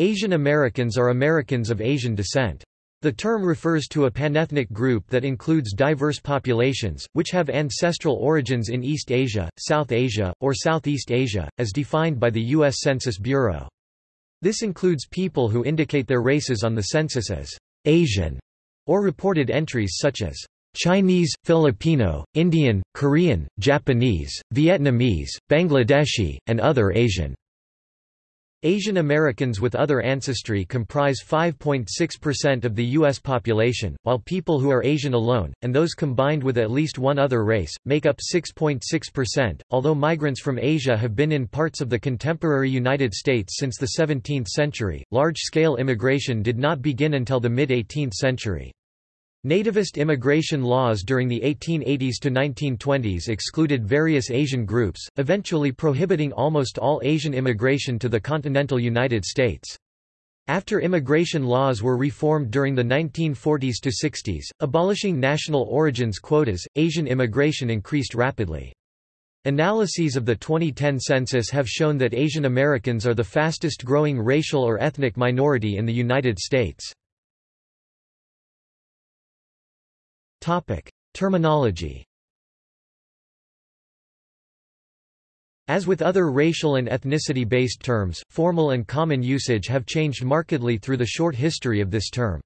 Asian Americans are Americans of Asian descent. The term refers to a panethnic group that includes diverse populations, which have ancestral origins in East Asia, South Asia, or Southeast Asia, as defined by the U.S. Census Bureau. This includes people who indicate their races on the census as Asian, or reported entries such as Chinese, Filipino, Indian, Korean, Japanese, Vietnamese, Bangladeshi, and other Asian. Asian Americans with other ancestry comprise 5.6% of the U.S. population, while people who are Asian alone, and those combined with at least one other race, make up 6.6%. Although migrants from Asia have been in parts of the contemporary United States since the 17th century, large scale immigration did not begin until the mid 18th century. Nativist immigration laws during the 1880s to 1920s excluded various Asian groups, eventually prohibiting almost all Asian immigration to the continental United States. After immigration laws were reformed during the 1940s to 60s, abolishing national origins quotas, Asian immigration increased rapidly. Analyses of the 2010 census have shown that Asian Americans are the fastest growing racial or ethnic minority in the United States. Topic: Terminology. As with other racial and ethnicity-based terms, formal and common usage have changed markedly through the short history of this term.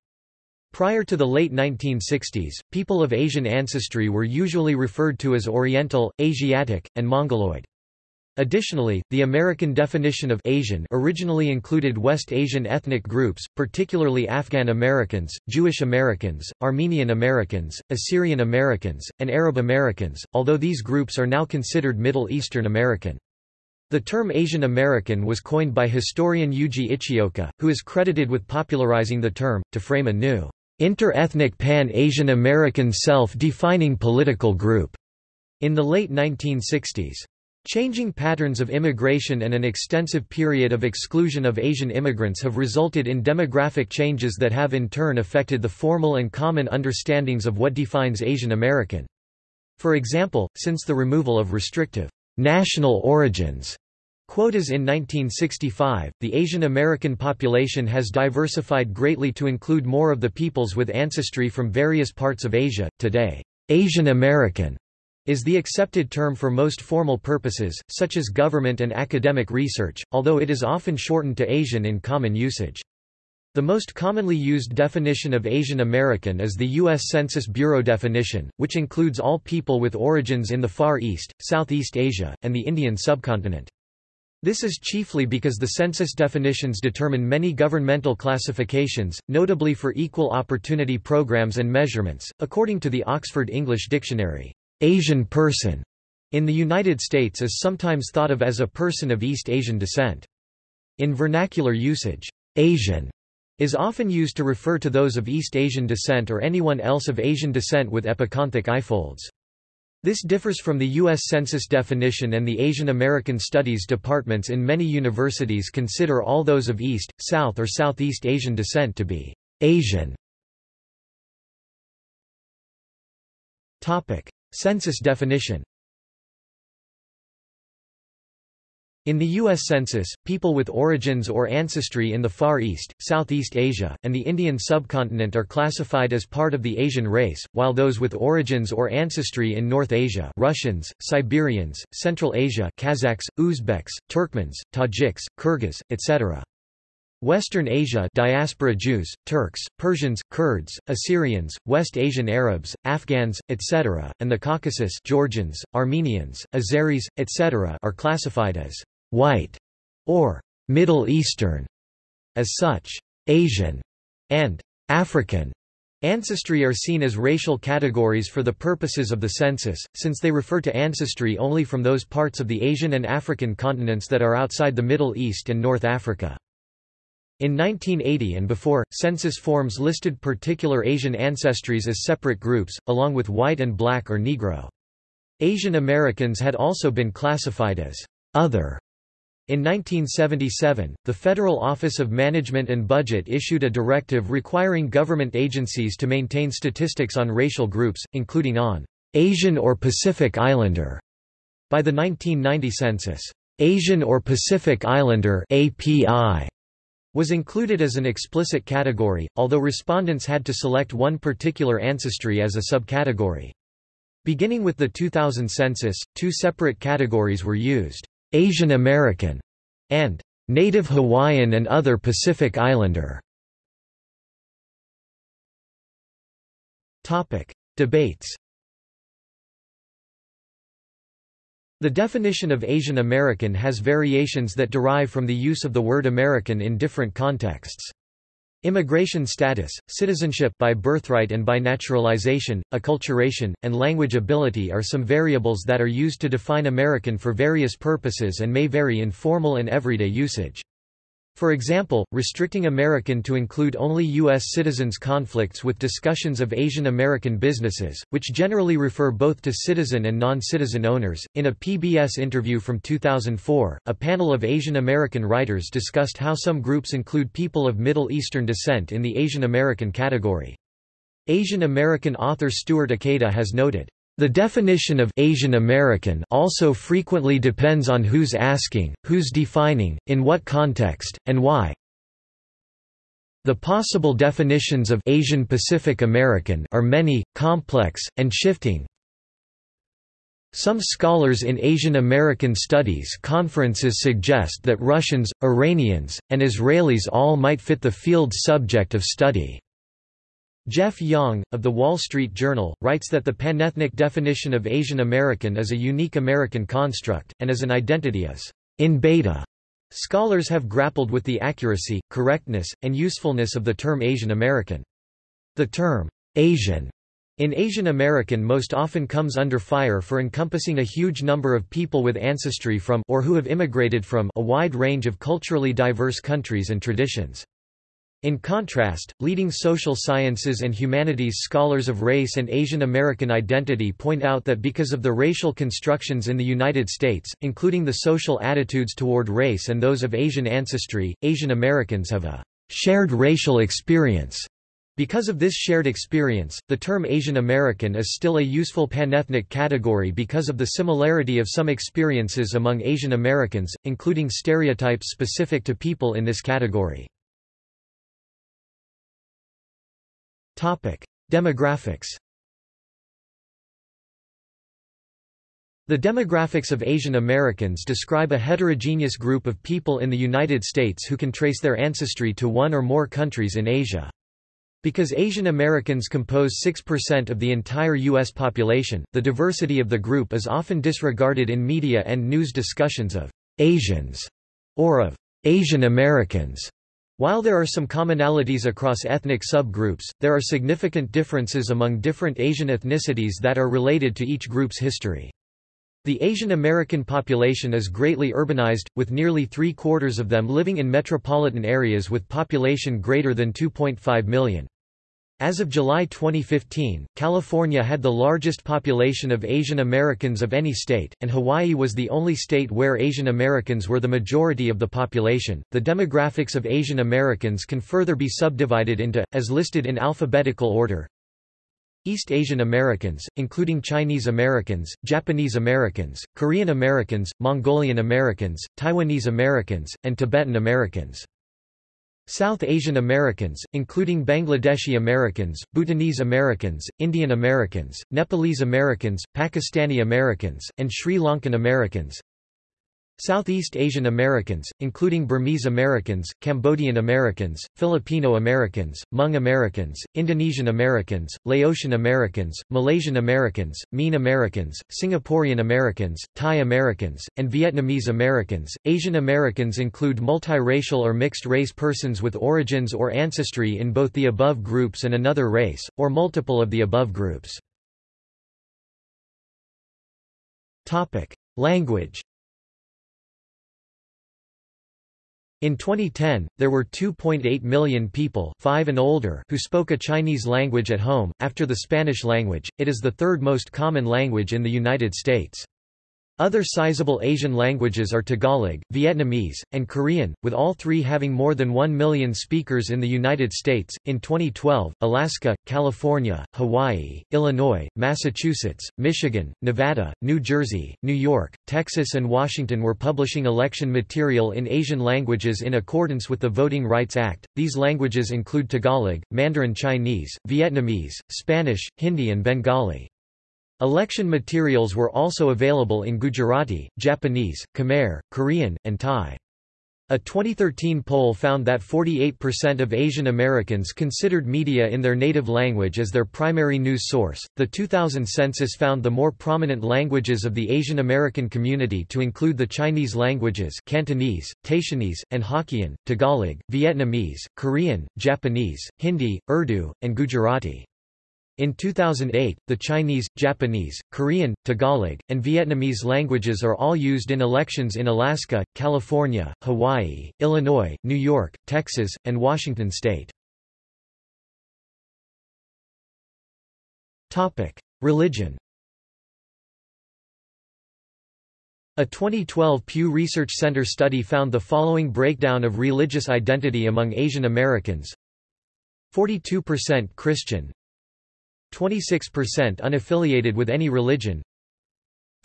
Prior to the late 1960s, people of Asian ancestry were usually referred to as Oriental, Asiatic, and Mongoloid. Additionally, the American definition of Asian originally included West Asian ethnic groups, particularly Afghan Americans, Jewish Americans, Armenian Americans, Assyrian Americans, and Arab Americans, although these groups are now considered Middle Eastern American. The term Asian American was coined by historian Yuji Ichioka, who is credited with popularizing the term, to frame a new, inter-ethnic pan-Asian American self-defining political group in the late 1960s. Changing patterns of immigration and an extensive period of exclusion of Asian immigrants have resulted in demographic changes that have in turn affected the formal and common understandings of what defines Asian American. For example, since the removal of restrictive national origins quotas in 1965, the Asian American population has diversified greatly to include more of the peoples with ancestry from various parts of Asia. Today, Asian American is the accepted term for most formal purposes, such as government and academic research, although it is often shortened to Asian in common usage. The most commonly used definition of Asian American is the U.S. Census Bureau definition, which includes all people with origins in the Far East, Southeast Asia, and the Indian subcontinent. This is chiefly because the census definitions determine many governmental classifications, notably for equal opportunity programs and measurements, according to the Oxford English Dictionary. Asian person in the United States is sometimes thought of as a person of East Asian descent. In vernacular usage, Asian is often used to refer to those of East Asian descent or anyone else of Asian descent with epicanthic eyefolds. This differs from the U.S. Census definition and the Asian American Studies departments in many universities consider all those of East, South or Southeast Asian descent to be Asian. Census definition In the U.S. Census, people with origins or ancestry in the Far East, Southeast Asia, and the Indian subcontinent are classified as part of the Asian race, while those with origins or ancestry in North Asia Russians, Siberians, Central Asia Kazakhs, Uzbeks, Turkmens, Tajiks, Kyrgyz, etc. Western Asia diaspora Jews, Turks, Persians, Kurds, Assyrians, West Asian Arabs, Afghans, etc., and the Caucasus Georgians, Armenians, Azeris, etc. are classified as «white» or «Middle Eastern». As such, Asian and African ancestry are seen as racial categories for the purposes of the census, since they refer to ancestry only from those parts of the Asian and African continents that are outside the Middle East and North Africa. In 1980 and before, census forms listed particular Asian ancestries as separate groups, along with white and black or Negro. Asian Americans had also been classified as other. In 1977, the Federal Office of Management and Budget issued a directive requiring government agencies to maintain statistics on racial groups, including on Asian or Pacific Islander. By the 1990 census, Asian or Pacific Islander API was included as an explicit category, although respondents had to select one particular ancestry as a subcategory. Beginning with the 2000 census, two separate categories were used, Asian American and Native Hawaiian and other Pacific Islander. Topic. Debates The definition of Asian American has variations that derive from the use of the word American in different contexts. Immigration status, citizenship by birthright and by naturalization, acculturation, and language ability are some variables that are used to define American for various purposes and may vary in formal and everyday usage. For example, restricting American to include only U.S. citizens conflicts with discussions of Asian American businesses, which generally refer both to citizen and non-citizen owners. In a PBS interview from 2004, a panel of Asian American writers discussed how some groups include people of Middle Eastern descent in the Asian American category. Asian American author Stewart Ikeda has noted, the definition of Asian American also frequently depends on who's asking, who's defining, in what context, and why. The possible definitions of Asian Pacific American are many, complex, and shifting. Some scholars in Asian American studies conferences suggest that Russians, Iranians, and Israelis all might fit the field's subject of study. Jeff Yang, of The Wall Street Journal, writes that the panethnic definition of Asian American is a unique American construct, and as an identity is in beta. Scholars have grappled with the accuracy, correctness, and usefulness of the term Asian American. The term Asian in Asian American most often comes under fire for encompassing a huge number of people with ancestry from or who have immigrated from a wide range of culturally diverse countries and traditions. In contrast, leading social sciences and humanities scholars of race and Asian American identity point out that because of the racial constructions in the United States, including the social attitudes toward race and those of Asian ancestry, Asian Americans have a shared racial experience. Because of this shared experience, the term Asian American is still a useful panethnic category because of the similarity of some experiences among Asian Americans, including stereotypes specific to people in this category. Demographics. The demographics of Asian Americans describe a heterogeneous group of people in the United States who can trace their ancestry to one or more countries in Asia. Because Asian Americans compose 6% of the entire U.S. population, the diversity of the group is often disregarded in media and news discussions of Asians or of Asian Americans. While there are some commonalities across ethnic subgroups, there are significant differences among different Asian ethnicities that are related to each group's history. The Asian American population is greatly urbanized, with nearly three-quarters of them living in metropolitan areas with population greater than 2.5 million. As of July 2015, California had the largest population of Asian Americans of any state, and Hawaii was the only state where Asian Americans were the majority of the population. The demographics of Asian Americans can further be subdivided into, as listed in alphabetical order East Asian Americans, including Chinese Americans, Japanese Americans, Korean Americans, Mongolian Americans, Taiwanese Americans, and Tibetan Americans. South Asian Americans, including Bangladeshi Americans, Bhutanese Americans, Indian Americans, Nepalese Americans, Pakistani Americans, and Sri Lankan Americans Southeast Asian Americans, including Burmese Americans, Cambodian Americans, Filipino Americans, Hmong Americans, Indonesian Americans, Laotian Americans, Malaysian Americans, Mien Americans, Singaporean Americans, Thai Americans, and Vietnamese Americans. Asian Americans include multiracial or mixed-race persons with origins or ancestry in both the above groups and another race, or multiple of the above groups. Language In 2010, there were 2.8 million people 5 and older who spoke a Chinese language at home. After the Spanish language, it is the third most common language in the United States. Other sizable Asian languages are Tagalog, Vietnamese, and Korean, with all three having more than 1 million speakers in the United States. In 2012, Alaska, California, Hawaii, Illinois, Massachusetts, Michigan, Nevada, New Jersey, New York, Texas, and Washington were publishing election material in Asian languages in accordance with the Voting Rights Act. These languages include Tagalog, Mandarin Chinese, Vietnamese, Spanish, Hindi, and Bengali. Election materials were also available in Gujarati, Japanese, Khmer, Korean, and Thai. A 2013 poll found that 48% of Asian Americans considered media in their native language as their primary news source. The 2000 census found the more prominent languages of the Asian American community to include the Chinese languages Cantonese, Taishanese, and Hokkien, Tagalog, Vietnamese, Korean, Japanese, Hindi, Urdu, and Gujarati. In 2008, the Chinese, Japanese, Korean, Tagalog, and Vietnamese languages are all used in elections in Alaska, California, Hawaii, Illinois, New York, Texas, and Washington state. Religion. A 2012 Pew Research Center study found the following breakdown of religious identity among Asian Americans. 42% Christian 26% unaffiliated with any religion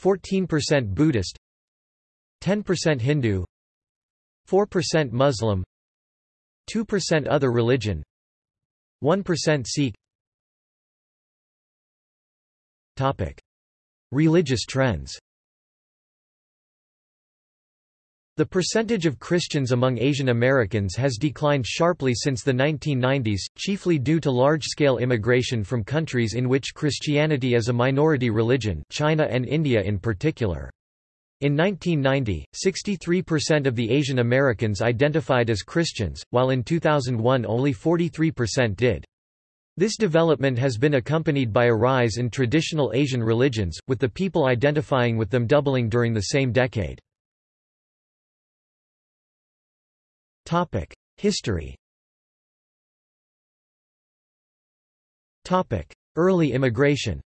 14% Buddhist 10% Hindu 4% Muslim 2% other religion 1% Sikh Topic. Religious trends The percentage of Christians among Asian Americans has declined sharply since the 1990s, chiefly due to large-scale immigration from countries in which Christianity is a minority religion China and India in particular. In 1990, 63% of the Asian Americans identified as Christians, while in 2001 only 43% did. This development has been accompanied by a rise in traditional Asian religions, with the people identifying with them doubling during the same decade. History Early immigration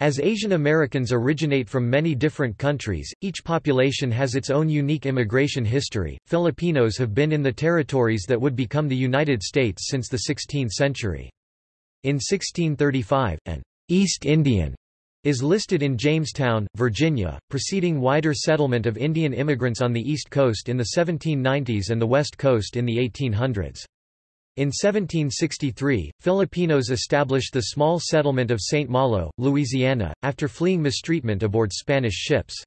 As Asian Americans originate from many different countries, each population has its own unique immigration history. Filipinos have been in the territories that would become the United States since the 16th century. In 1635, an East Indian is listed in Jamestown, Virginia, preceding wider settlement of Indian immigrants on the East Coast in the 1790s and the West Coast in the 1800s. In 1763, Filipinos established the small settlement of St. Malo, Louisiana, after fleeing mistreatment aboard Spanish ships.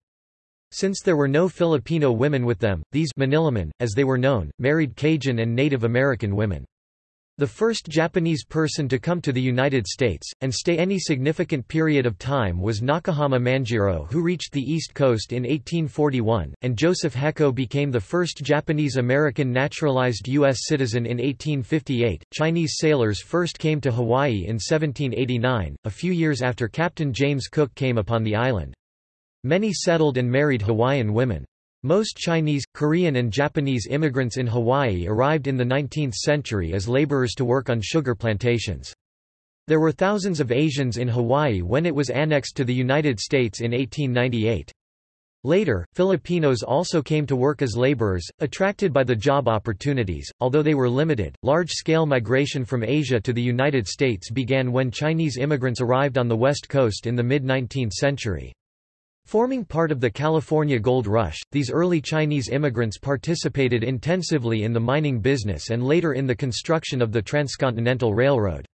Since there were no Filipino women with them, these Manilamen, as they were known, married Cajun and Native American women. The first Japanese person to come to the United States, and stay any significant period of time was Nakahama Manjiro who reached the East Coast in 1841, and Joseph Heco became the first Japanese-American naturalized U.S. citizen in 1858. Chinese sailors first came to Hawaii in 1789, a few years after Captain James Cook came upon the island. Many settled and married Hawaiian women. Most Chinese, Korean and Japanese immigrants in Hawaii arrived in the 19th century as laborers to work on sugar plantations. There were thousands of Asians in Hawaii when it was annexed to the United States in 1898. Later, Filipinos also came to work as laborers, attracted by the job opportunities, although they were limited. Large scale migration from Asia to the United States began when Chinese immigrants arrived on the West Coast in the mid 19th century. Forming part of the California Gold Rush, these early Chinese immigrants participated intensively in the mining business and later in the construction of the Transcontinental Railroad.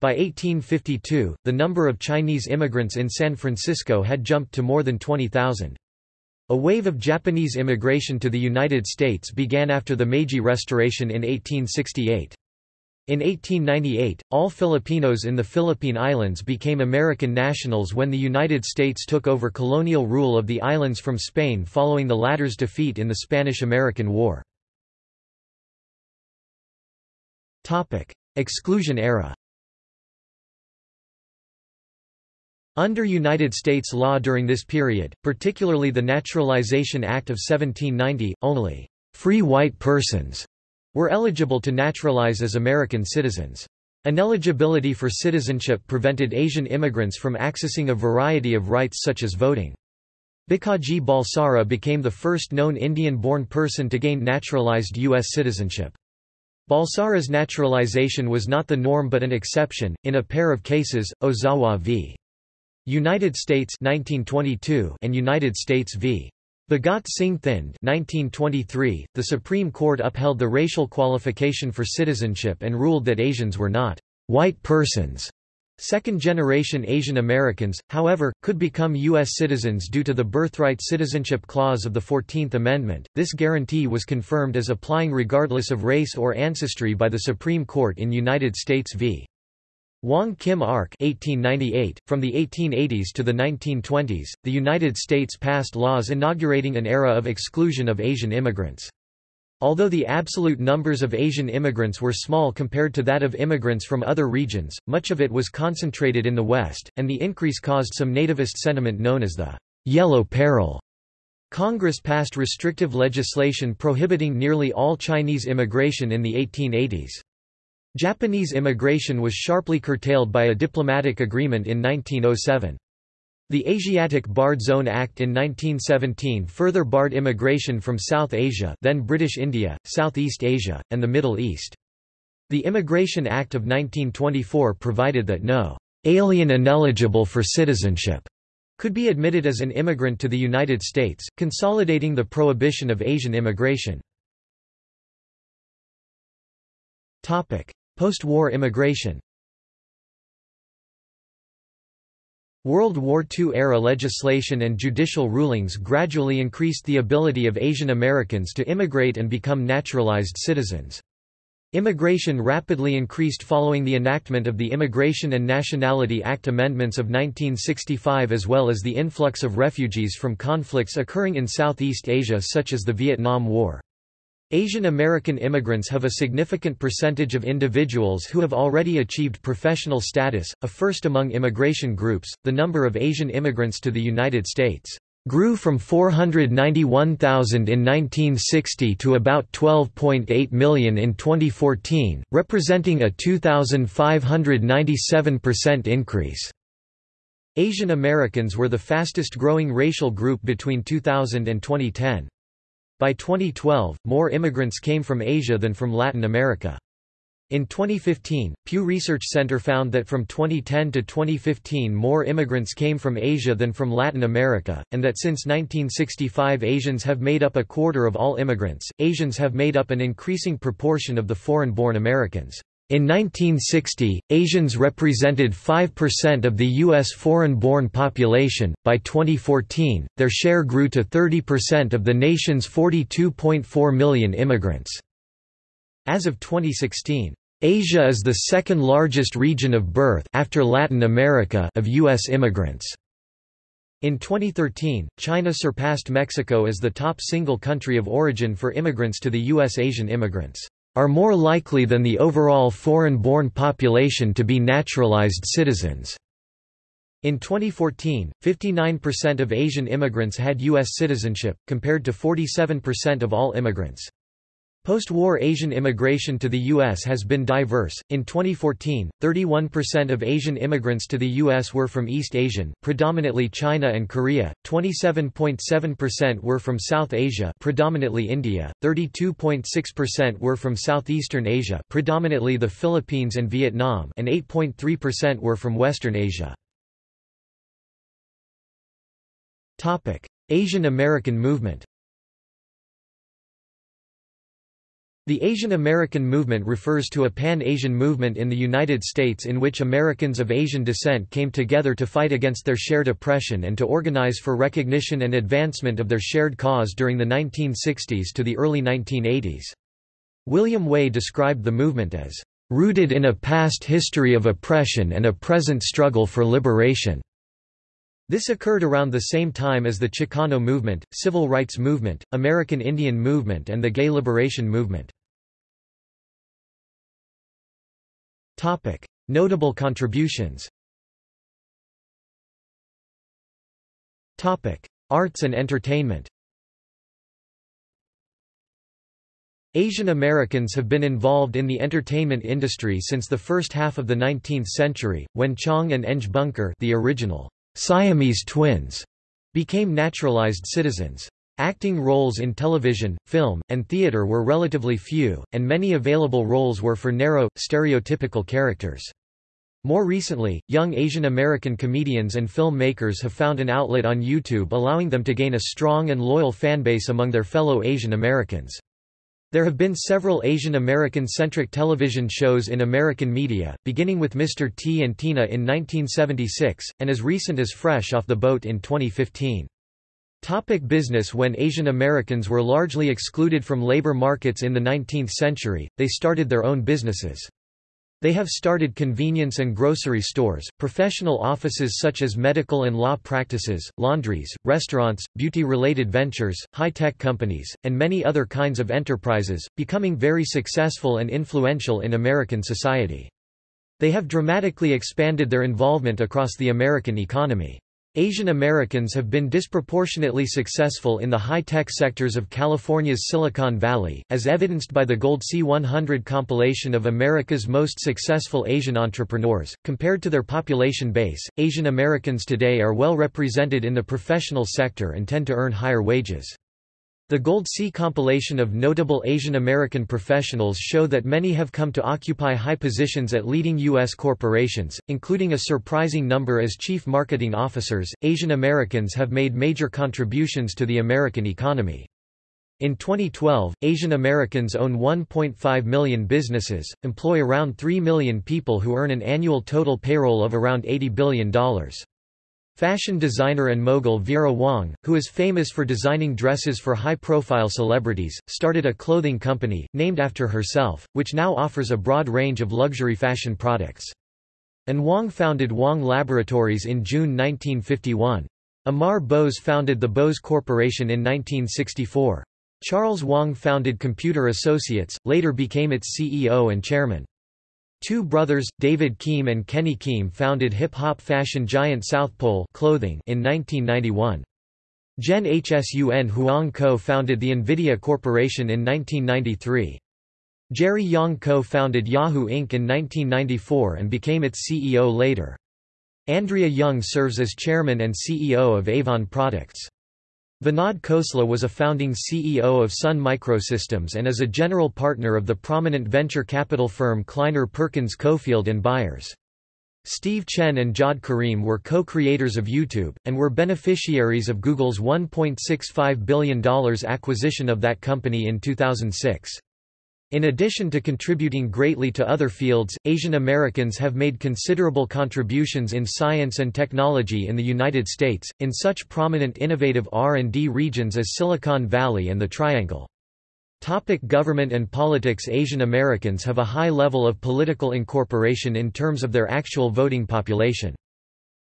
By 1852, the number of Chinese immigrants in San Francisco had jumped to more than 20,000. A wave of Japanese immigration to the United States began after the Meiji Restoration in 1868. In 1898, all Filipinos in the Philippine Islands became American nationals when the United States took over colonial rule of the islands from Spain following the latter's defeat in the Spanish–American War. Exclusion era Under United States law during this period, particularly the Naturalization Act of 1790, only «free white persons» were eligible to naturalize as American citizens. Ineligibility for citizenship prevented Asian immigrants from accessing a variety of rights such as voting. Bhikaji Balsara became the first known Indian-born person to gain naturalized U.S. citizenship. Balsara's naturalization was not the norm but an exception, in a pair of cases, Ozawa v. United States 1922 and United States v. Bhagat Singh Thind 1923, the Supreme Court upheld the racial qualification for citizenship and ruled that Asians were not white persons. Second-generation Asian Americans, however, could become U.S. citizens due to the Birthright Citizenship Clause of the Fourteenth Amendment. This guarantee was confirmed as applying regardless of race or ancestry by the Supreme Court in United States v. Wong Kim Ark 1898. From the 1880s to the 1920s, the United States passed laws inaugurating an era of exclusion of Asian immigrants. Although the absolute numbers of Asian immigrants were small compared to that of immigrants from other regions, much of it was concentrated in the West, and the increase caused some nativist sentiment known as the Yellow Peril. Congress passed restrictive legislation prohibiting nearly all Chinese immigration in the 1880s. Japanese immigration was sharply curtailed by a diplomatic agreement in 1907. The Asiatic Barred Zone Act in 1917 further barred immigration from South Asia then British India, Southeast Asia, and the Middle East. The Immigration Act of 1924 provided that no alien ineligible for citizenship could be admitted as an immigrant to the United States, consolidating the prohibition of Asian immigration. Post-war immigration World War II-era legislation and judicial rulings gradually increased the ability of Asian Americans to immigrate and become naturalized citizens. Immigration rapidly increased following the enactment of the Immigration and Nationality Act amendments of 1965 as well as the influx of refugees from conflicts occurring in Southeast Asia such as the Vietnam War. Asian American immigrants have a significant percentage of individuals who have already achieved professional status, a first among immigration groups. The number of Asian immigrants to the United States grew from 491,000 in 1960 to about 12.8 million in 2014, representing a 2,597% increase. Asian Americans were the fastest growing racial group between 2000 and 2010. By 2012, more immigrants came from Asia than from Latin America. In 2015, Pew Research Center found that from 2010 to 2015 more immigrants came from Asia than from Latin America, and that since 1965 Asians have made up a quarter of all immigrants. Asians have made up an increasing proportion of the foreign-born Americans. In 1960, Asians represented 5% of the U.S. foreign-born population. By 2014, their share grew to 30% of the nation's 42.4 million immigrants. As of 2016, Asia is the second largest region of birth after Latin America of U.S. immigrants. In 2013, China surpassed Mexico as the top single country of origin for immigrants to the U.S. Asian immigrants are more likely than the overall foreign-born population to be naturalized citizens. In 2014, 59% of Asian immigrants had U.S. citizenship, compared to 47% of all immigrants. Post-war Asian immigration to the U.S. has been diverse. In 2014, 31% of Asian immigrants to the U.S. were from East Asian, predominantly China and Korea. 27.7% were from South Asia, predominantly India. 32.6% were from Southeastern Asia, predominantly the Philippines and Vietnam, and 8.3% were from Western Asia. Topic: Asian American movement. The Asian American movement refers to a pan-Asian movement in the United States in which Americans of Asian descent came together to fight against their shared oppression and to organize for recognition and advancement of their shared cause during the 1960s to the early 1980s. William Wei described the movement as, "...rooted in a past history of oppression and a present struggle for liberation." This occurred around the same time as the Chicano movement, civil rights movement, American Indian movement and the gay liberation movement. Notable contributions Arts and entertainment Asian Americans have been involved in the entertainment industry since the first half of the 19th century, when Chong and Eng Bunker the original Siamese twins became naturalized citizens. Acting roles in television, film, and theater were relatively few, and many available roles were for narrow, stereotypical characters. More recently, young Asian American comedians and filmmakers have found an outlet on YouTube allowing them to gain a strong and loyal fanbase among their fellow Asian Americans. There have been several Asian American-centric television shows in American media, beginning with Mr. T and Tina in 1976, and as recent as Fresh Off the Boat in 2015. Topic business When Asian Americans were largely excluded from labor markets in the 19th century, they started their own businesses. They have started convenience and grocery stores, professional offices such as medical and law practices, laundries, restaurants, beauty-related ventures, high-tech companies, and many other kinds of enterprises, becoming very successful and influential in American society. They have dramatically expanded their involvement across the American economy. Asian Americans have been disproportionately successful in the high-tech sectors of California's Silicon Valley, as evidenced by the Goldsea 100 compilation of America's most successful Asian entrepreneurs. Compared to their population base, Asian Americans today are well represented in the professional sector and tend to earn higher wages. The Goldsea compilation of notable Asian American professionals show that many have come to occupy high positions at leading U.S. corporations, including a surprising number as chief marketing officers. Asian Americans have made major contributions to the American economy. In 2012, Asian Americans own 1.5 million businesses, employ around 3 million people who earn an annual total payroll of around $80 billion. Fashion designer and mogul Vera Wang, who is famous for designing dresses for high-profile celebrities, started a clothing company, named after herself, which now offers a broad range of luxury fashion products. An Wang founded Wang Laboratories in June 1951. Amar Bose founded the Bose Corporation in 1964. Charles Wang founded Computer Associates, later became its CEO and chairman. Two brothers, David Kim and Kenny Kim founded hip-hop fashion giant Southpole clothing in 1991. Jen Hsun Huang co-founded the NVIDIA Corporation in 1993. Jerry Yang co-founded Yahoo Inc. in 1994 and became its CEO later. Andrea Jung serves as chairman and CEO of Avon Products. Vinod Khosla was a founding CEO of Sun Microsystems and is a general partner of the prominent venture capital firm Kleiner Perkins Caufield and Byers. Steve Chen and Jawed Karim were co-creators of YouTube, and were beneficiaries of Google's $1.65 billion acquisition of that company in 2006. In addition to contributing greatly to other fields, Asian Americans have made considerable contributions in science and technology in the United States, in such prominent innovative R&D regions as Silicon Valley and the Triangle. Topic government and politics Asian Americans have a high level of political incorporation in terms of their actual voting population.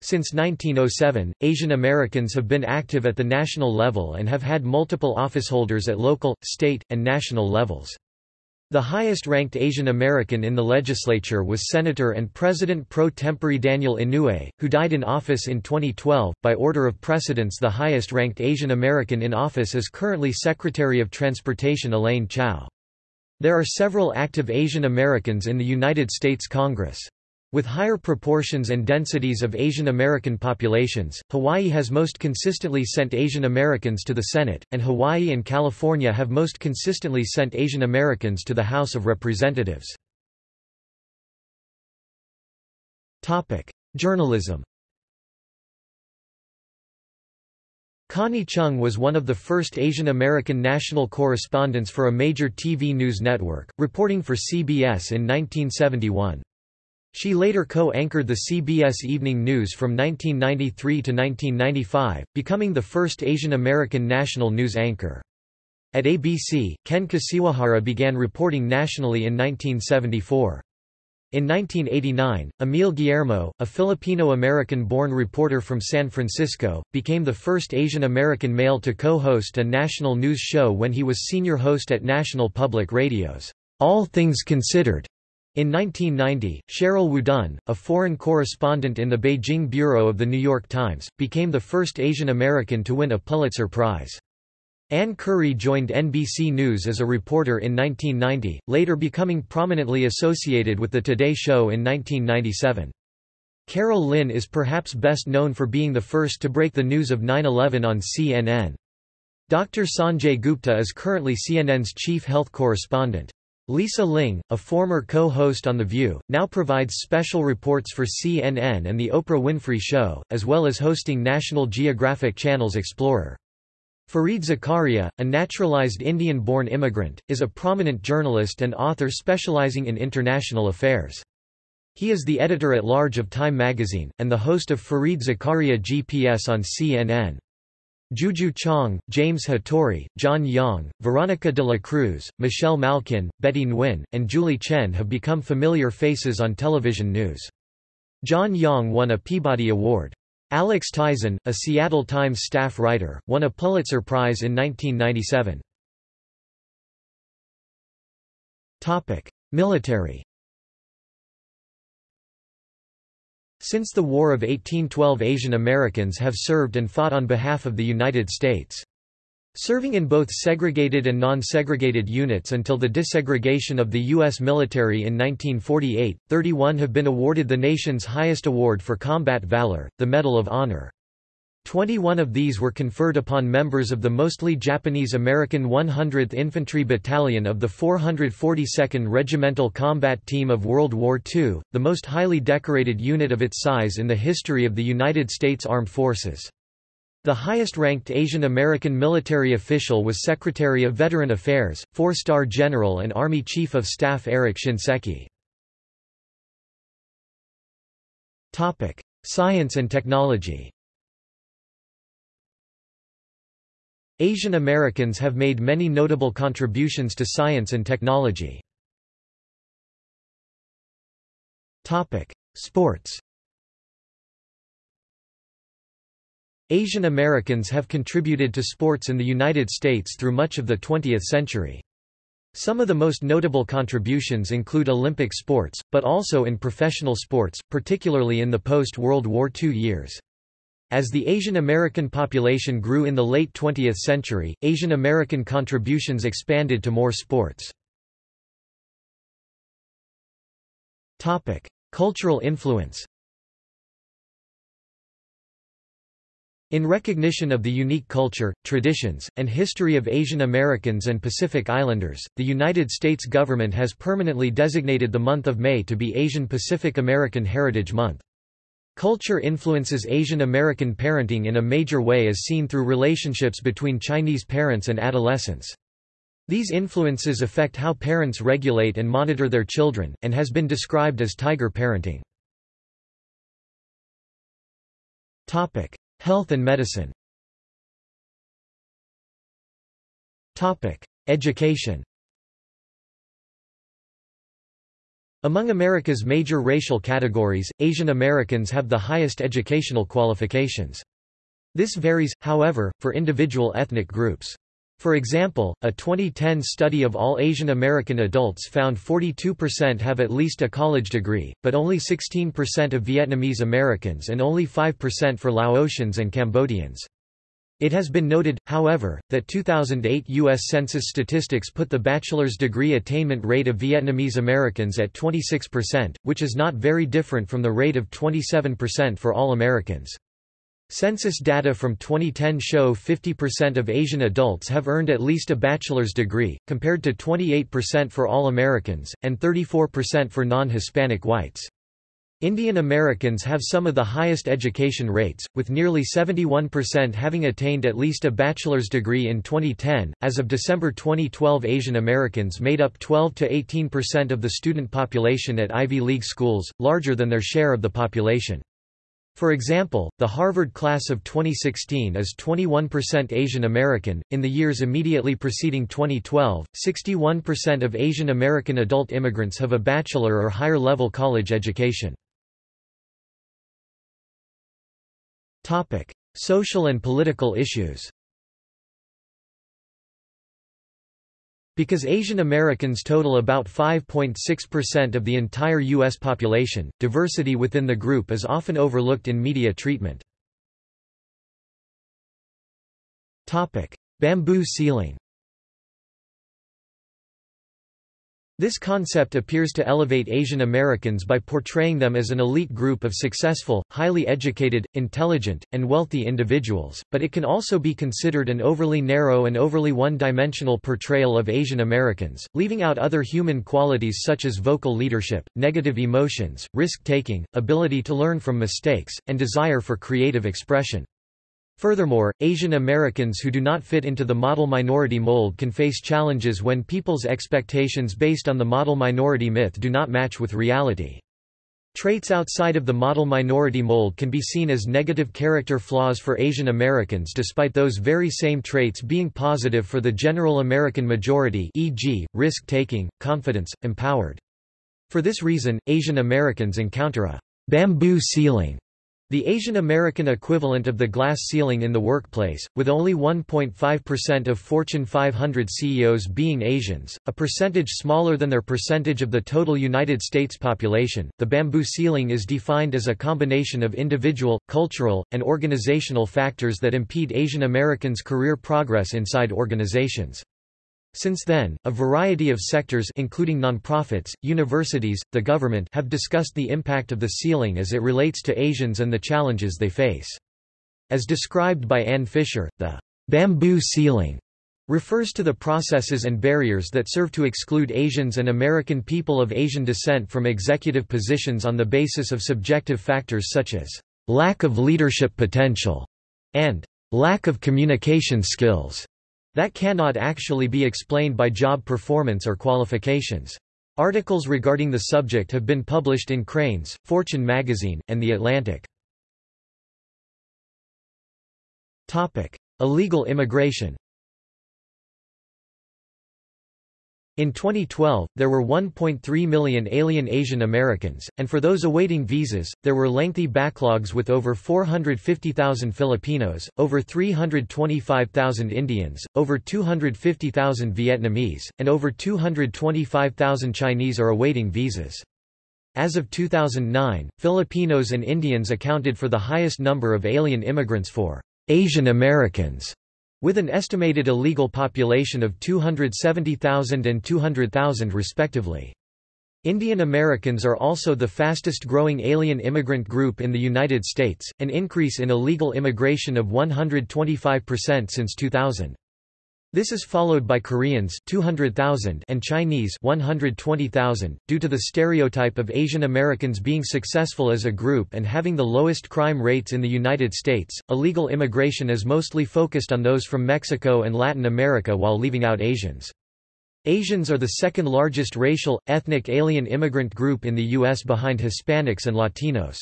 Since 1907, Asian Americans have been active at the national level and have had multiple officeholders at local, state, and national levels. The highest-ranked Asian American in the legislature was Senator and President pro tempore Daniel Inouye, who died in office in 2012. By order of precedence the highest-ranked Asian American in office is currently Secretary of Transportation Elaine Chao. There are several active Asian Americans in the United States Congress. With higher proportions and densities of Asian American populations, Hawaii has most consistently sent Asian Americans to the Senate, and Hawaii and California have most consistently sent Asian Americans to the House of Representatives. Journalism Connie Chung was one of the first Asian American national correspondents for a major TV news network, reporting for CBS in 1971. She later co-anchored the CBS Evening News from 1993 to 1995, becoming the first Asian American national news anchor. At ABC, Ken Kashiwahara began reporting nationally in 1974. In 1989, Emil Guillermo, a Filipino-American-born reporter from San Francisco, became the first Asian American male to co-host a national news show when he was senior host at National Public Radio's All Things Considered. In 1990, Sheryl WuDunn, a foreign correspondent in the Beijing bureau of The New York Times, became the first Asian American to win a Pulitzer Prize. Ann Curry joined NBC News as a reporter in 1990, later becoming prominently associated with The Today Show in 1997. Carol Lin is perhaps best known for being the first to break the news of 9-11 on CNN. Dr. Sanjay Gupta is currently CNN's chief health correspondent. Lisa Ling, a former co-host on The View, now provides special reports for CNN and The Oprah Winfrey Show, as well as hosting National Geographic Channel's Explorer. Fareed Zakaria, a naturalized Indian-born immigrant, is a prominent journalist and author specializing in international affairs. He is the editor-at-large of Time magazine, and the host of Fareed Zakaria GPS on CNN. Juju Chang, James Hattori, John Yang, Veronica de la Cruz, Michelle Malkin, Betty Nguyen, and Julie Chen have become familiar faces on television news. John Yang won a Peabody Award. Alex Tizon, a Seattle Times staff writer, won a Pulitzer Prize in 1997. Military Since the War of 1812 Asian Americans have served and fought on behalf of the United States. Serving in both segregated and non-segregated units until the desegregation of the U.S. military in 1948, 31 have been awarded the nation's highest award for combat valor, the Medal of Honor. 21 of these were conferred upon members of the mostly Japanese-American 100th Infantry Battalion of the 442nd Regimental Combat Team of World War II, the most highly decorated unit of its size in the history of the United States Armed Forces. The highest-ranked Asian American military official was Secretary of Veteran Affairs, four-star General and Army Chief of Staff Eric Shinseki. Science and technology Asian Americans have made many notable contributions to science and technology. Sports Asian Americans have contributed to sports in the United States through much of the 20th century. Some of the most notable contributions include Olympic sports, but also in professional sports, particularly in the post-World War II years. As the Asian American population grew in the late 20th century, Asian American contributions expanded to more sports. Cultural influence In recognition of the unique culture, traditions, and history of Asian Americans and Pacific Islanders, the United States government has permanently designated the month of May to be Asian Pacific American Heritage Month. Culture influences Asian American parenting in a major way as seen through relationships between Chinese parents and adolescents. These influences affect how parents regulate and monitor their children, and has been described as tiger parenting. Health and medicine Education Among America's major racial categories, Asian Americans have the highest educational qualifications. This varies, however, for individual ethnic groups. For example, a 2010 study of all Asian American adults found 42% have at least a college degree, but only 16% of Vietnamese Americans and only 5% for Laotians and Cambodians. It has been noted, however, that 2008 U.S. Census statistics put the bachelor's degree attainment rate of Vietnamese Americans at 26%, which is not very different from the rate of 27% for all Americans. Census data from 2010 show 50% of Asian adults have earned at least a bachelor's degree, compared to 28% for all Americans, and 34% for non-Hispanic whites. Indian Americans have some of the highest education rates, with nearly 71% having attained at least a bachelor's degree in 2010. As of December 2012, Asian Americans made up 12 to 18% of the student population at Ivy League schools, larger than their share of the population. For example, the Harvard class of 2016 is 21% Asian American. In the years immediately preceding 2012, 61% of Asian American adult immigrants have a bachelor or higher level college education. Topic: Social and political issues. Because Asian Americans total about 5.6% of the entire U.S. population, diversity within the group is often overlooked in media treatment. Bamboo ceiling This concept appears to elevate Asian Americans by portraying them as an elite group of successful, highly educated, intelligent, and wealthy individuals, but it can also be considered an overly narrow and overly one-dimensional portrayal of Asian Americans, leaving out other human qualities such as vocal leadership, negative emotions, risk-taking, ability to learn from mistakes, and desire for creative expression. Furthermore, Asian Americans who do not fit into the model minority mold can face challenges when people's expectations based on the model minority myth do not match with reality. Traits outside of the model minority mold can be seen as negative character flaws for Asian Americans despite those very same traits being positive for the general American majority e.g., risk-taking, confidence, empowered. For this reason, Asian Americans encounter a bamboo ceiling the Asian American equivalent of the glass ceiling in the workplace, with only 1.5% of Fortune 500 CEOs being Asians, a percentage smaller than their percentage of the total United States population. The bamboo ceiling is defined as a combination of individual, cultural, and organizational factors that impede Asian Americans' career progress inside organizations. Since then, a variety of sectors including nonprofits, universities, the government have discussed the impact of the ceiling as it relates to Asians and the challenges they face. As described by Ann Fisher, the bamboo ceiling refers to the processes and barriers that serve to exclude Asians and American people of Asian descent from executive positions on the basis of subjective factors such as lack of leadership potential and lack of communication skills that cannot actually be explained by job performance or qualifications. Articles regarding the subject have been published in Crain's, Fortune magazine, and The Atlantic. Illegal immigration In 2012, there were 1.3 million alien Asian Americans, and for those awaiting visas, there were lengthy backlogs with over 450,000 Filipinos, over 325,000 Indians, over 250,000 Vietnamese, and over 225,000 Chinese are awaiting visas. As of 2009, Filipinos and Indians accounted for the highest number of alien immigrants for Asian Americans with an estimated illegal population of 270,000 and 200,000 respectively. Indian Americans are also the fastest growing alien immigrant group in the United States, an increase in illegal immigration of 125% since 2000. This is followed by Koreans 200,000 and Chinese 120,000 due to the stereotype of Asian Americans being successful as a group and having the lowest crime rates in the United States. Illegal immigration is mostly focused on those from Mexico and Latin America while leaving out Asians. Asians are the second largest racial, ethnic alien immigrant group in the U.S. behind Hispanics and Latinos.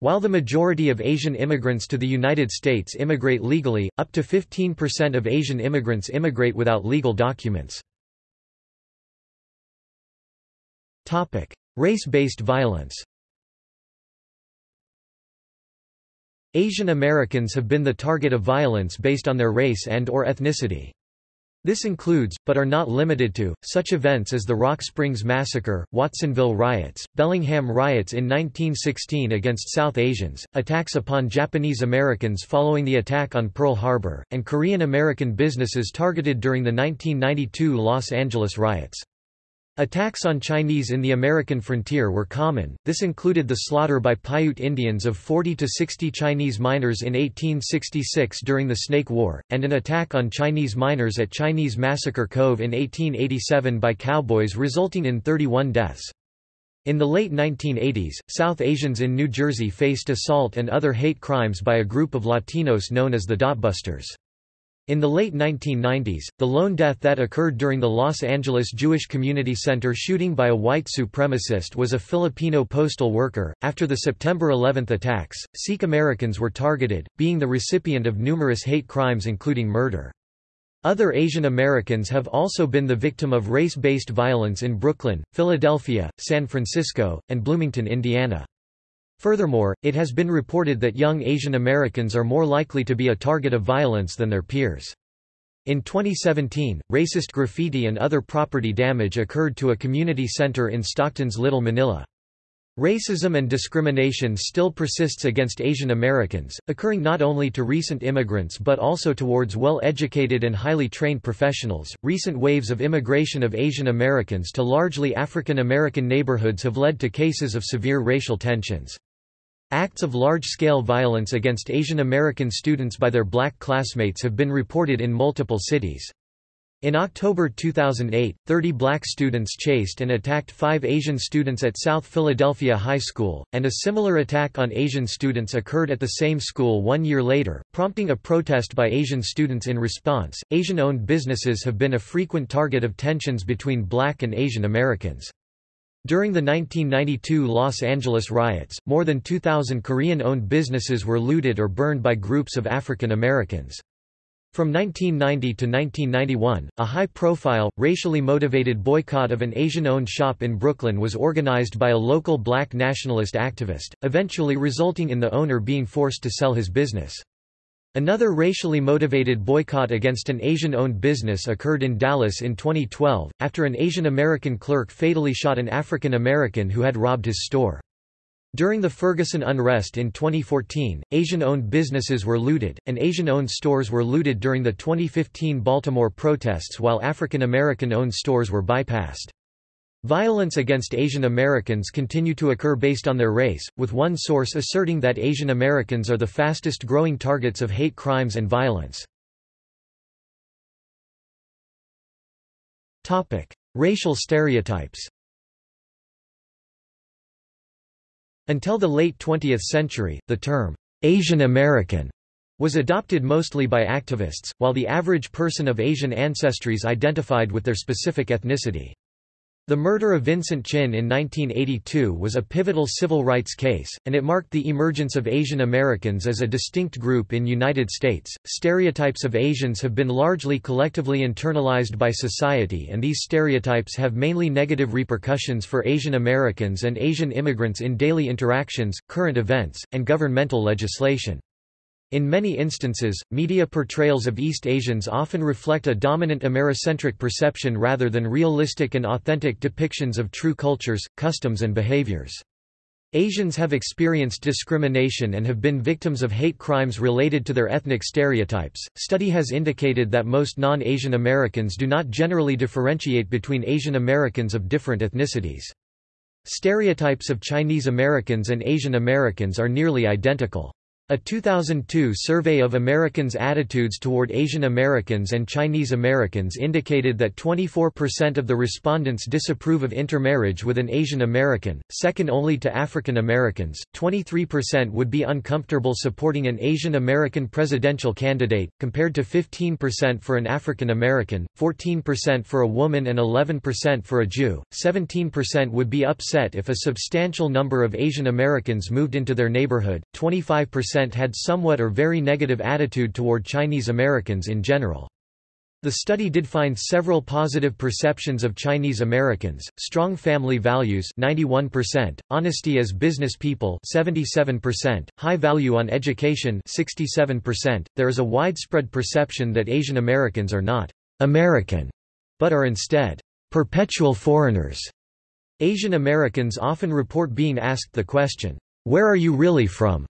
While the majority of Asian immigrants to the United States immigrate legally, up to 15% of Asian immigrants immigrate without legal documents. Race-based violence Asian Americans have been the target of violence based on their race and or ethnicity. This includes, but are not limited to, such events as the Rock Springs Massacre, Watsonville riots, Bellingham riots in 1916 against South Asians, attacks upon Japanese Americans following the attack on Pearl Harbor, and Korean American businesses targeted during the 1992 Los Angeles riots. Attacks on Chinese in the American frontier were common, this included the slaughter by Paiute Indians of 40 to 60 Chinese miners in 1866 during the Snake War, and an attack on Chinese miners at Chinese Massacre Cove in 1887 by cowboys resulting in 31 deaths. In the late 1980s, South Asians in New Jersey faced assault and other hate crimes by a group of Latinos known as the Dotbusters. In the late 1990s, the lone death that occurred during the Los Angeles Jewish Community Center shooting by a white supremacist was a Filipino postal worker. After the September 11 attacks, Sikh Americans were targeted, being the recipient of numerous hate crimes including murder. Other Asian Americans have also been the victim of race-based violence in Brooklyn, Philadelphia, San Francisco, and Bloomington, Indiana. Furthermore, it has been reported that young Asian Americans are more likely to be a target of violence than their peers. In 2017, racist graffiti and other property damage occurred to a community center in Stockton's Little Manila. Racism and discrimination still persists against Asian Americans, occurring not only to recent immigrants but also towards well educated and highly trained professionals. Recent waves of immigration of Asian Americans to largely African American neighborhoods have led to cases of severe racial tensions. Acts of large scale violence against Asian American students by their black classmates have been reported in multiple cities. In October 2008, 30 black students chased and attacked five Asian students at South Philadelphia High School, and a similar attack on Asian students occurred at the same school one year later, prompting a protest by Asian students in response. Asian owned businesses have been a frequent target of tensions between black and Asian Americans. During the 1992 Los Angeles riots, more than 2,000 Korean owned businesses were looted or burned by groups of African Americans. From 1990 to 1991, a high-profile, racially motivated boycott of an Asian-owned shop in Brooklyn was organized by a local black nationalist activist, eventually resulting in the owner being forced to sell his business. Another racially motivated boycott against an Asian-owned business occurred in Dallas in 2012, after an Asian American clerk fatally shot an African American who had robbed his store. During the Ferguson unrest in 2014, Asian-owned businesses were looted, and Asian-owned stores were looted during the 2015 Baltimore protests while African American-owned stores were bypassed. Violence against Asian Americans continue to occur based on their race, with one source asserting that Asian Americans are the fastest growing targets of hate crimes and violence. Racial stereotypes Until the late 20th century, the term, Asian American, was adopted mostly by activists, while the average person of Asian ancestries identified with their specific ethnicity. The murder of Vincent Chin in 1982 was a pivotal civil rights case, and it marked the emergence of Asian Americans as a distinct group in United States. Stereotypes of Asians have been largely collectively internalized by society, and these stereotypes have mainly negative repercussions for Asian Americans and Asian immigrants in daily interactions, current events, and governmental legislation. In many instances, media portrayals of East Asians often reflect a dominant Americentric perception rather than realistic and authentic depictions of true cultures, customs and behaviors. Asians have experienced discrimination and have been victims of hate crimes related to their ethnic stereotypes. Study has indicated that most non-Asian Americans do not generally differentiate between Asian Americans of different ethnicities. Stereotypes of Chinese Americans and Asian Americans are nearly identical. A 2002 survey of Americans' attitudes toward Asian Americans and Chinese Americans indicated that 24% of the respondents disapprove of intermarriage with an Asian American, second only to African Americans. 23% would be uncomfortable supporting an Asian American presidential candidate, compared to 15% for an African American, 14% for a woman, and 11% for a Jew. 17% would be upset if a substantial number of Asian Americans moved into their neighborhood, 25% had somewhat or very negative attitude toward Chinese Americans in general. The study did find several positive perceptions of Chinese Americans, strong family values 91%, honesty as business people 77%, high value on education 67%. There is a widespread perception that Asian Americans are not American, but are instead perpetual foreigners. Asian Americans often report being asked the question, "Where are you really from?"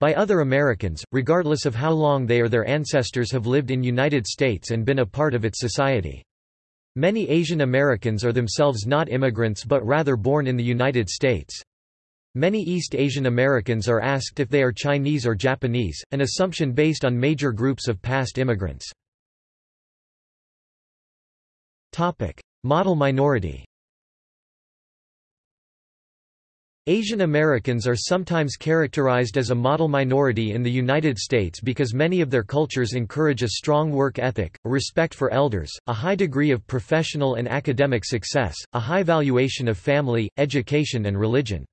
By other Americans, regardless of how long they or their ancestors have lived in United States and been a part of its society. Many Asian Americans are themselves not immigrants but rather born in the United States. Many East Asian Americans are asked if they are Chinese or Japanese, an assumption based on major groups of past immigrants. Model minority Asian Americans are sometimes characterized as a model minority in the United States because many of their cultures encourage a strong work ethic, a respect for elders, a high degree of professional and academic success, a high valuation of family, education and religion.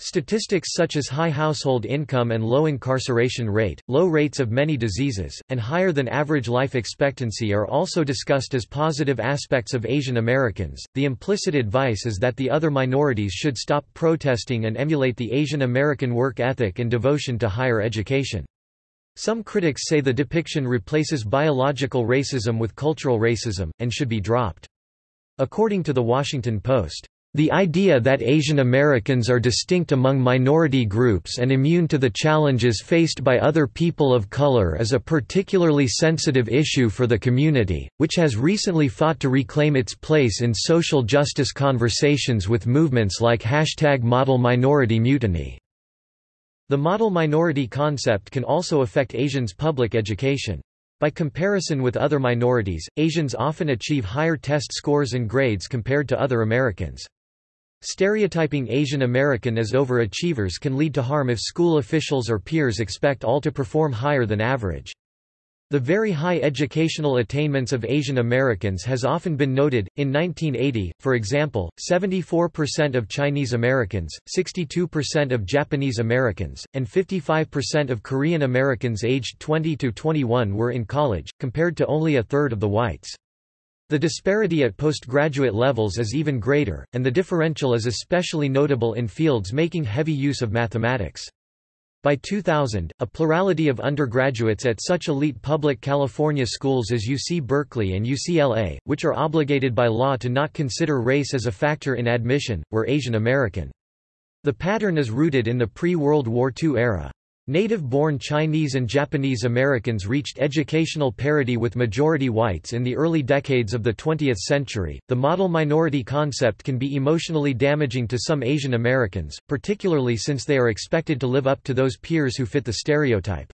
Statistics such as high household income and low incarceration rate, low rates of many diseases, and higher than average life expectancy are also discussed as positive aspects of Asian Americans. The implicit advice is that the other minorities should stop protesting and emulate the Asian American work ethic and devotion to higher education. Some critics say the depiction replaces biological racism with cultural racism, and should be dropped. According to The Washington Post, The idea that Asian Americans are distinct among minority groups and immune to the challenges faced by other people of color is a particularly sensitive issue for the community, which has recently fought to reclaim its place in social justice conversations with movements like hashtag Model Minority Mutiny. The model minority concept can also affect Asians' public education. By comparison with other minorities, Asians often achieve higher test scores and grades compared to other Americans. Stereotyping Asian American as overachievers can lead to harm if school officials or peers expect all to perform higher than average. The very high educational attainments of Asian Americans has often been noted. In 1980, for example, 74% of Chinese Americans, 62% of Japanese Americans, and 55% of Korean Americans aged 20 to 21 were in college, compared to only a third of the whites. The disparity at postgraduate levels is even greater, and the differential is especially notable in fields making heavy use of mathematics. By 2000, a plurality of undergraduates at such elite public California schools as UC Berkeley and UCLA, which are obligated by law to not consider race as a factor in admission, were Asian American. The pattern is rooted in the pre-World War II era. Native-born Chinese and Japanese Americans reached educational parity with majority whites in the early decades of the 20th century. The model minority concept can be emotionally damaging to some Asian Americans, particularly since they are expected to live up to those peers who fit the stereotype.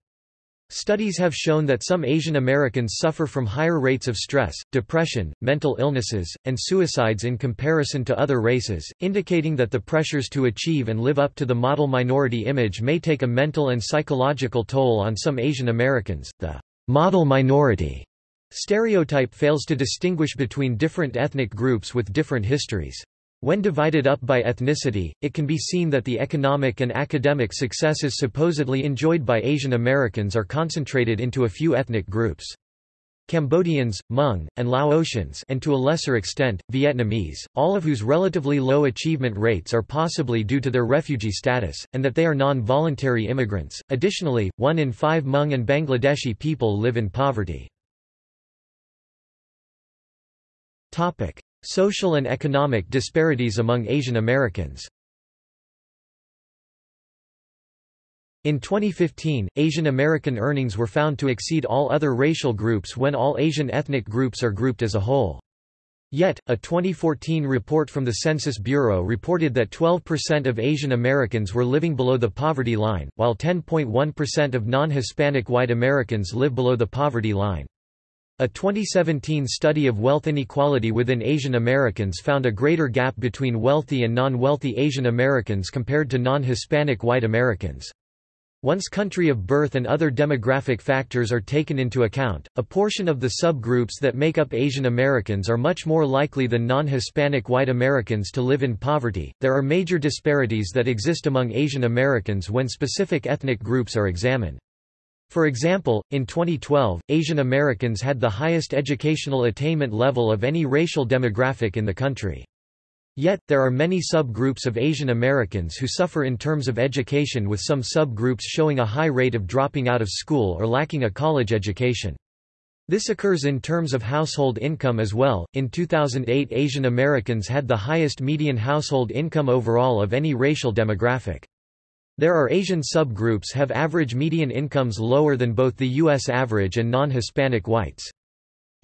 Studies have shown that some Asian Americans suffer from higher rates of stress, depression, mental illnesses, and suicides in comparison to other races, indicating that the pressures to achieve and live up to the model minority image may take a mental and psychological toll on some Asian Americans. The model minority stereotype fails to distinguish between different ethnic groups with different histories. When divided up by ethnicity, it can be seen that the economic and academic successes supposedly enjoyed by Asian Americans are concentrated into a few ethnic groups. Cambodians, Hmong, and Laotians and to a lesser extent, Vietnamese, all of whose relatively low achievement rates are possibly due to their refugee status, and that they are non-voluntary immigrants. Additionally, one in five Hmong and Bangladeshi people live in poverty. Social and economic disparities among Asian Americans In 2015, Asian American earnings were found to exceed all other racial groups when all Asian ethnic groups are grouped as a whole. Yet, a 2014 report from the Census Bureau reported that 12% of Asian Americans were living below the poverty line, while 10.1% of non-Hispanic white Americans live below the poverty line. A 2017 study of wealth inequality within Asian Americans found a greater gap between wealthy and non-wealthy Asian Americans compared to non-Hispanic white Americans. Once country of birth and other demographic factors are taken into account, a portion of the subgroups that make up Asian Americans are much more likely than non-Hispanic white Americans to live in poverty. There are major disparities that exist among Asian Americans when specific ethnic groups are examined. For example, in 2012, Asian Americans had the highest educational attainment level of any racial demographic in the country. Yet, there are many subgroups of Asian Americans who suffer in terms of education with some subgroups showing a high rate of dropping out of school or lacking a college education. This occurs in terms of household income as well. In 2008, Asian Americans had the highest median household income overall of any racial demographic. There are Asian subgroups have average median incomes lower than both the U.S. average and non-Hispanic whites.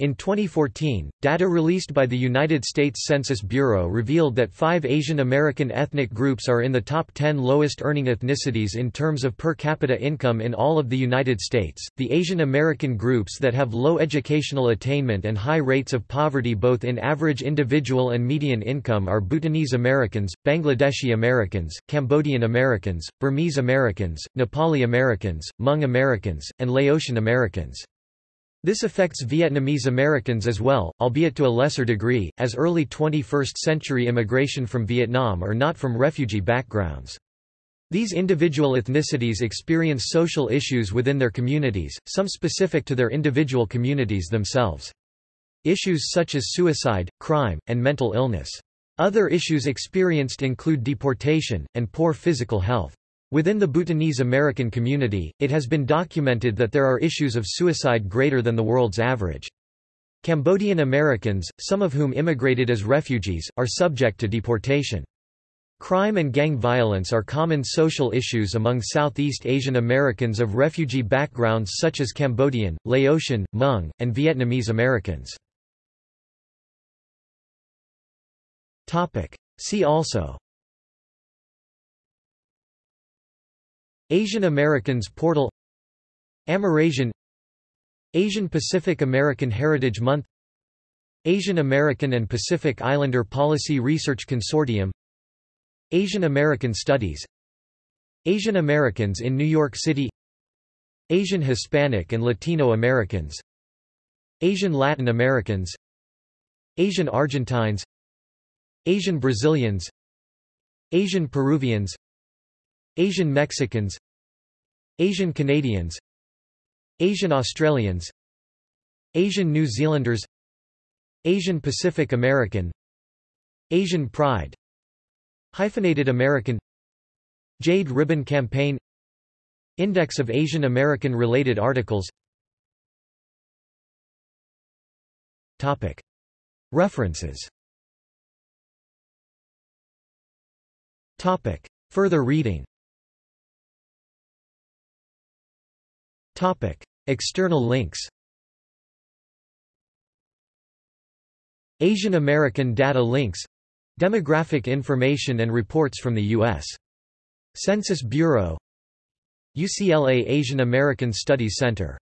In 2014, data released by the United States Census Bureau revealed that five Asian American ethnic groups are in the top 10 lowest earning ethnicities in terms of per capita income in all of the United States. The Asian American groups that have low educational attainment and high rates of poverty both in average individual and median income are Bhutanese Americans, Bangladeshi Americans, Cambodian Americans, Burmese Americans, Nepali Americans, Hmong Americans, and Laotian Americans. This affects Vietnamese Americans as well, albeit to a lesser degree, as early 21st-century immigration from Vietnam are not from refugee backgrounds. These individual ethnicities experience social issues within their communities, some specific to their individual communities themselves. Issues such as suicide, crime, and mental illness. Other issues experienced include deportation, and poor physical health. Within the Bhutanese American community, it has been documented that there are issues of suicide greater than the world's average. Cambodian Americans, some of whom immigrated as refugees, are subject to deportation. Crime and gang violence are common social issues among Southeast Asian Americans of refugee backgrounds such as Cambodian, Laotian, Hmong, and Vietnamese Americans. See also Asian Americans Portal Amerasian Asian Pacific American Heritage Month Asian American and Pacific Islander Policy Research Consortium Asian American Studies Asian Americans in New York City Asian Hispanic and Latino Americans Asian Latin Americans Asian Argentines Asian Brazilians Asian Peruvians Asian Mexicans Asian Canadians Asian Australians Asian New Zealanders Asian Pacific American Asian Pride Hyphenated American Jade Ribbon Campaign Index of Asian American related articles. Topic. References. Topic. Further reading External links Asian American Data Links Demographic information and reports from the U.S. Census Bureau UCLA Asian American Studies Center